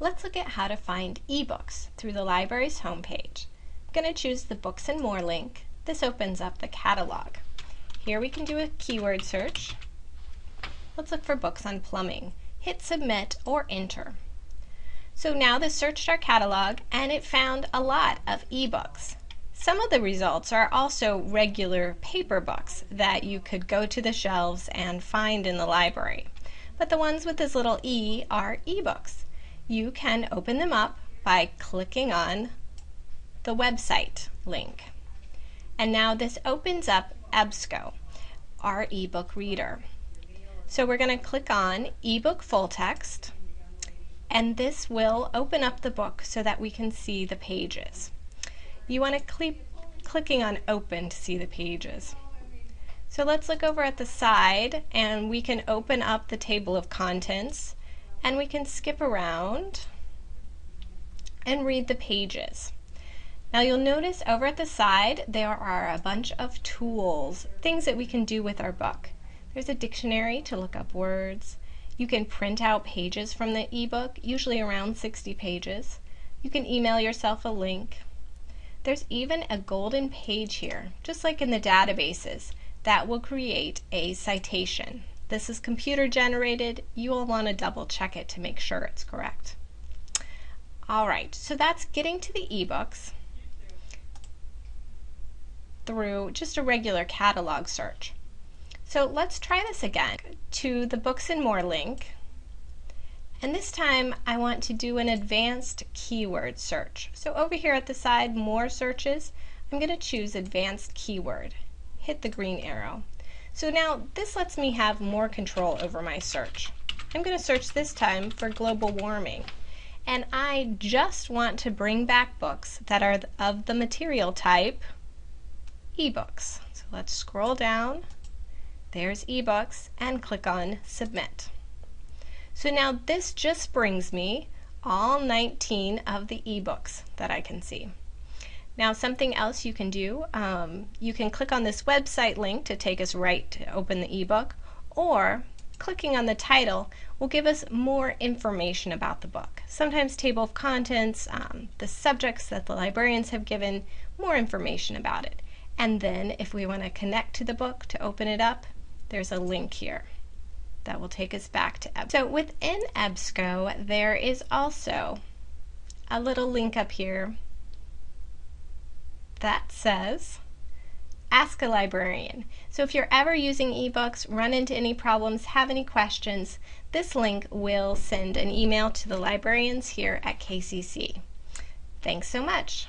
Let's look at how to find ebooks through the library's homepage. I'm going to choose the Books and More link. This opens up the catalog. Here we can do a keyword search. Let's look for books on plumbing. Hit submit or enter. So now this searched our catalog and it found a lot of ebooks. Some of the results are also regular paper books that you could go to the shelves and find in the library. But the ones with this little e are ebooks. You can open them up by clicking on the website link. And now this opens up EBSCO, our ebook reader. So we're going to click on ebook full text and this will open up the book so that we can see the pages. You want to keep clicking on open to see the pages. So let's look over at the side and we can open up the table of contents and we can skip around and read the pages. Now you'll notice over at the side there are a bunch of tools, things that we can do with our book. There's a dictionary to look up words. You can print out pages from the ebook, usually around 60 pages. You can email yourself a link. There's even a golden page here, just like in the databases, that will create a citation. This is computer generated. You will want to double check it to make sure it's correct. All right, so that's getting to the ebooks through just a regular catalog search. So let's try this again to the Books and More link. And this time I want to do an advanced keyword search. So over here at the side, more searches, I'm going to choose advanced keyword. Hit the green arrow. So now this lets me have more control over my search. I'm going to search this time for global warming. And I just want to bring back books that are of the material type ebooks. So let's scroll down. There's ebooks and click on submit. So now this just brings me all 19 of the ebooks that I can see. Now something else you can do, um, you can click on this website link to take us right to open the ebook, or clicking on the title will give us more information about the book. Sometimes table of contents, um, the subjects that the librarians have given, more information about it. And then if we want to connect to the book to open it up, there's a link here that will take us back to EBSCO. So within EBSCO, there is also a little link up here that says Ask a Librarian. So if you're ever using ebooks, run into any problems, have any questions, this link will send an email to the librarians here at KCC. Thanks so much.